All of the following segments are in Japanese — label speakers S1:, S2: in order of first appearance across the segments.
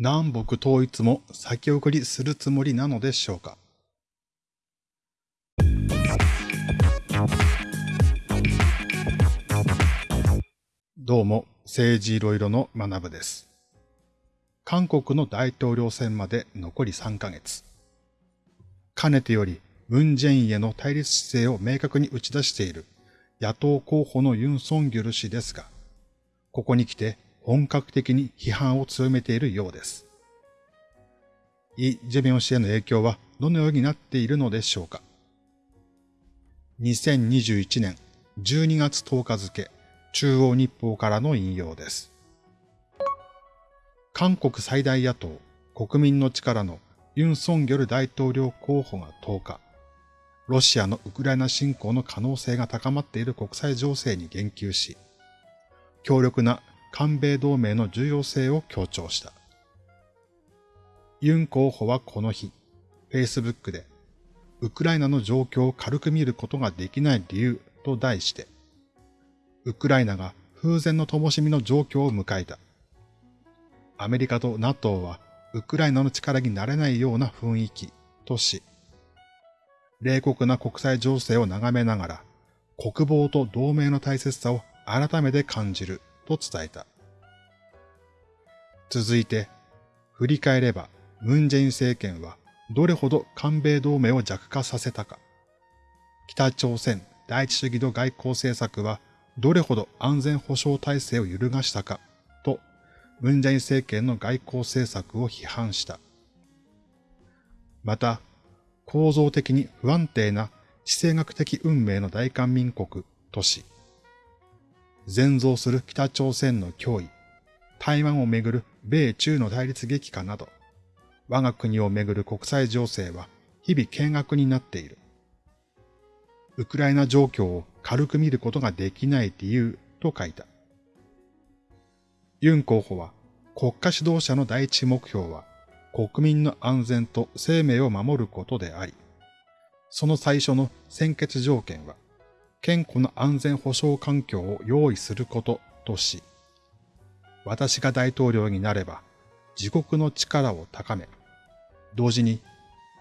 S1: 南北統一も先送りするつもりなのでしょうか？どうも、政治いろいろの学部です。韓国の大統領選まで残り3ヶ月。かねてより、ムン・ジェインへの対立姿勢を明確に打ち出している野党候補のユン・ソンギョル氏ですが、ここに来て本格的に批判を強めているようです。イ・ジェミョン氏への影響はどのようになっているのでしょうか。2021年12月10日付、中央日報からの引用です。韓国最大野党、国民の力のユン・ソンギョル大統領候補が10日、ロシアのウクライナ侵攻の可能性が高まっている国際情勢に言及し、強力な韓米同盟の重要性を強調した。ユン候補はこの日、Facebook で、ウクライナの状況を軽く見ることができない理由と題して、ウクライナが風前の灯火の状況を迎えた。アメリカと NATO はウクライナの力になれないような雰囲気とし、冷酷な国際情勢を眺めながら、国防と同盟の大切さを改めて感じると伝えた。続いて、振り返れば、ムンジェイン政権はどれほど韓米同盟を弱化させたか。北朝鮮第一主義の外交政策はどれほど安全保障体制を揺るがしたかと、ムンジェイン政権の外交政策を批判した。また、構造的に不安定な地政学的運命の大韓民国とし、全増する北朝鮮の脅威、台湾をめぐる米中の対立激化など、我が国をめぐる国際情勢は日々見学になっている。ウクライナ状況を軽く見ることができない理由と書いた。ユン候補は国家指導者の第一目標は国民の安全と生命を守ることであり、その最初の先決条件は健康な安全保障環境を用意することとし、私が大統領になれば自国の力を高め、同時に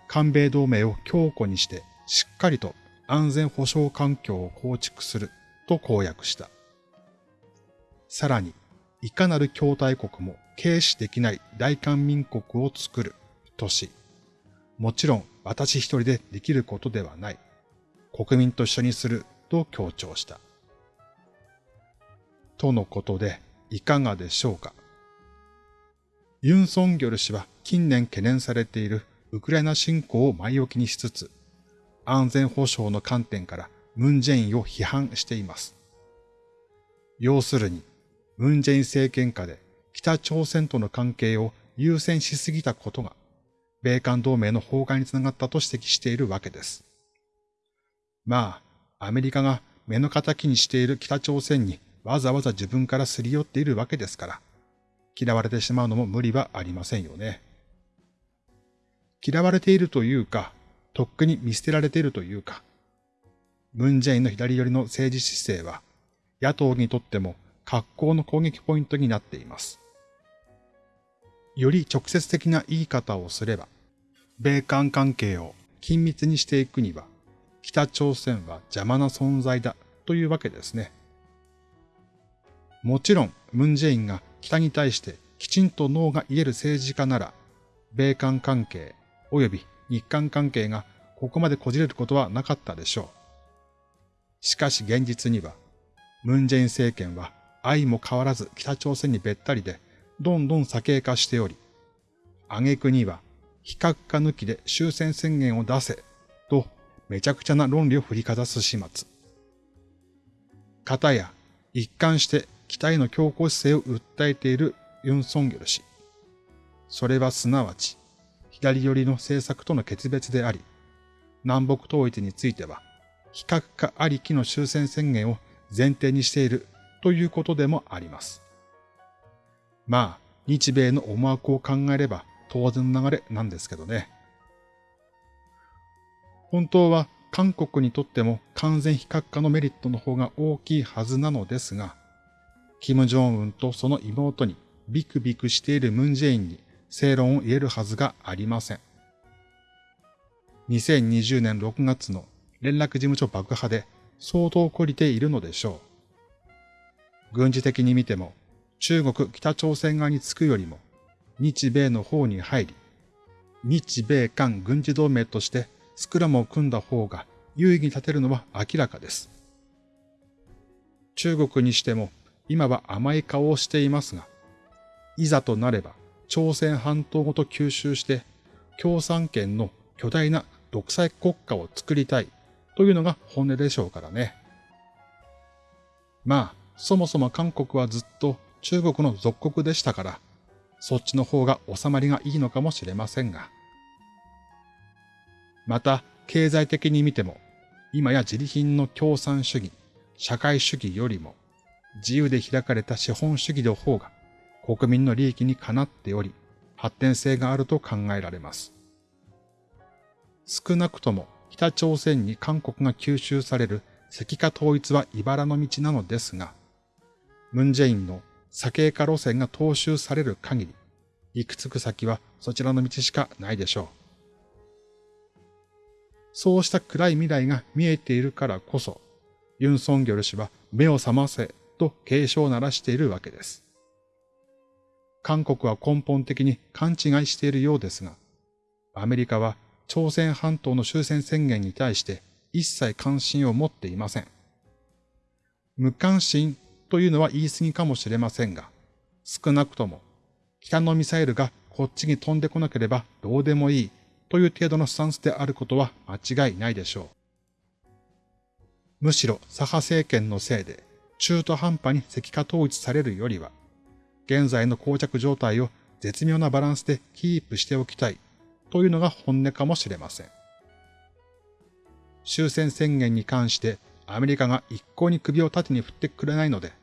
S1: 韓米同盟を強固にしてしっかりと安全保障環境を構築すると公約した。さらに、いかなる共大国も軽視できない大韓民国を作るとし、もちろん私一人でできることではない。国民と一緒にすると強調した。とのことで、いかがでしょうか。ユン・ソンギョル氏は近年懸念されているウクライナ侵攻を前置きにしつつ、安全保障の観点からムン・ジェインを批判しています。要するに、ムン・ジェイン政権下で北朝鮮との関係を優先しすぎたことが、米韓同盟の崩壊につながったと指摘しているわけです。まあ、アメリカが目の敵にしている北朝鮮にわざわざ自分からすり寄っているわけですから、嫌われてしまうのも無理はありませんよね。嫌われているというか、とっくに見捨てられているというか、ムンジェインの左寄りの政治姿勢は、野党にとっても格好の攻撃ポイントになっています。より直接的な言い方をすれば、米韓関係を緊密にしていくには、北朝鮮は邪魔な存在だというわけですね。もちろん、ムンジェインが北に対してきちんと脳が言える政治家なら、米韓関係及び日韓関係がここまでこじれることはなかったでしょう。しかし現実には、ムンジェイン政権は愛も変わらず北朝鮮にべったりでどんどん左傾化しており、挙句には非核化抜きで終戦宣言を出せとめちゃくちゃな論理を振りかざす始末。方や一貫して北への強硬姿勢を訴えているユン・ソンギョル氏。それはすなわち左寄りの政策との決別であり、南北統一については非核化ありきの終戦宣言を前提にしているということでもあります。まあ、日米の思惑を考えれば当然の流れなんですけどね。本当は韓国にとっても完全非核化のメリットの方が大きいはずなのですが、キム・ジョンウンとその妹にビクビクしているムン・ジェインに正論を言えるはずがありません。2020年6月の連絡事務所爆破で相当懲りているのでしょう。軍事的に見ても中国北朝鮮側につくよりも日米の方に入り、日米韓軍事同盟としてスクラムを組んだ方が優位に立てるのは明らかです。中国にしても今は甘い顔をしていますが、いざとなれば朝鮮半島ごと吸収して共産圏の巨大な独裁国家を作りたいというのが本音でしょうからね。まあ、そもそも韓国はずっと中国の属国でしたから、そっちの方が収まりがいいのかもしれませんが。また、経済的に見ても、今や自利品の共産主義、社会主義よりも、自由で開かれた資本主義の方が国民の利益にかなっており、発展性があると考えられます。少なくとも北朝鮮に韓国が吸収される石化統一は茨の道なのですが、ムンジェインの左傾化路線が踏襲される限り、行くつく先はそちらの道しかないでしょう。そうした暗い未来が見えているからこそ、ユン・ソンギョル氏は目を覚ませと警鐘を鳴らしているわけです。韓国は根本的に勘違いしているようですが、アメリカは朝鮮半島の終戦宣言に対して一切関心を持っていません。無関心というのは言い過ぎかもしれませんが、少なくとも北のミサイルがこっちに飛んでこなければどうでもいいという程度のスタンスであることは間違いないでしょう。むしろ左派政権のせいで中途半端に石化統一されるよりは、現在の膠着状態を絶妙なバランスでキープしておきたいというのが本音かもしれません。終戦宣言に関してアメリカが一向に首を縦に振ってくれないので、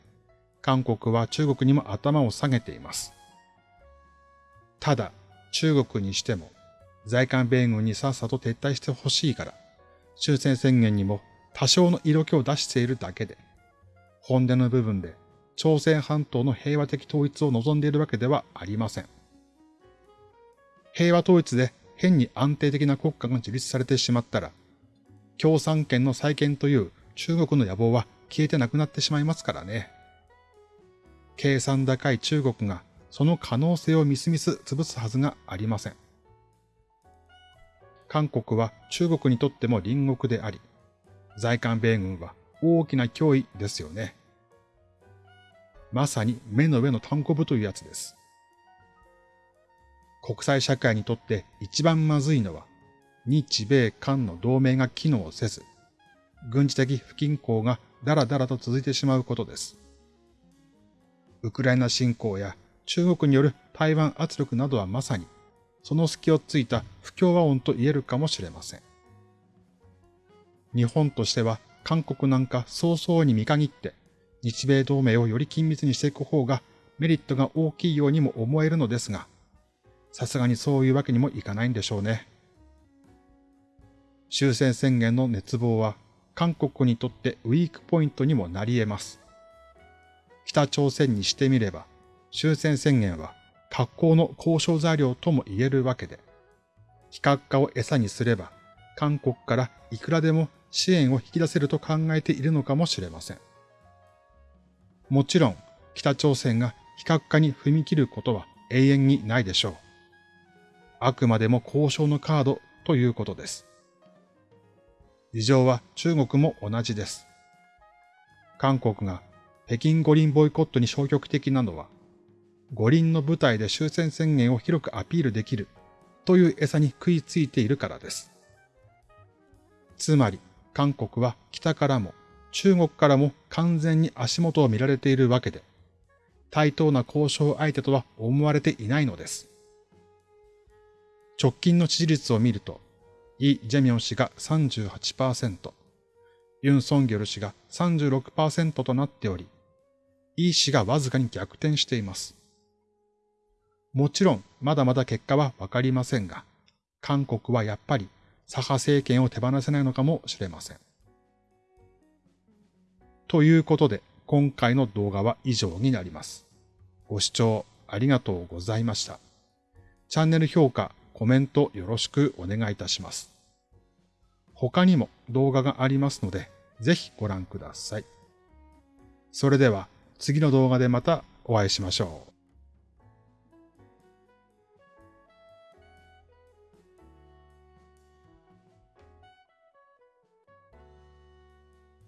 S1: 韓国は中国にも頭を下げています。ただ、中国にしても、在韓米軍にさっさと撤退してほしいから、終戦宣言にも多少の色気を出しているだけで、本音の部分で朝鮮半島の平和的統一を望んでいるわけではありません。平和統一で変に安定的な国家が樹立されてしまったら、共産権の再建という中国の野望は消えてなくなってしまいますからね。計算高い中国がその可能性をみすみす潰すはずがありません。韓国は中国にとっても隣国であり、在韓米軍は大きな脅威ですよね。まさに目の上の単行部というやつです。国際社会にとって一番まずいのは、日米韓の同盟が機能せず、軍事的不均衡がだらだらと続いてしまうことです。ウクライナ侵攻や中国による台湾圧力などはまさに、その隙をついた不協和音と言えるかもしれません。日本としては韓国なんか早々に見限って日米同盟をより緊密にしていく方がメリットが大きいようにも思えるのですが、さすがにそういうわけにもいかないんでしょうね。終戦宣言の熱望は韓国にとってウィークポイントにもなり得ます。北朝鮮にしてみれば、終戦宣言は格好の交渉材料とも言えるわけで、非核化を餌にすれば、韓国からいくらでも支援を引き出せると考えているのかもしれません。もちろん、北朝鮮が非核化に踏み切ることは永遠にないでしょう。あくまでも交渉のカードということです。事情は中国も同じです。韓国が北京五輪ボイコットに消極的なのは、五輪の舞台で終戦宣言を広くアピールできるという餌に食いついているからです。つまり、韓国は北からも中国からも完全に足元を見られているわけで、対等な交渉相手とは思われていないのです。直近の支持率を見ると、イ・ジェミョン氏が38%、ユン・ソンギョル氏が36%となっており、イ氏がわずかに逆転しています。もちろん、まだまだ結果はわかりませんが、韓国はやっぱり左派政権を手放せないのかもしれません。ということで、今回の動画は以上になります。ご視聴ありがとうございました。チャンネル評価、コメントよろしくお願いいたします。他にも動画がありますので、ぜひご覧ください。それでは次の動画でまたお会いしましょう。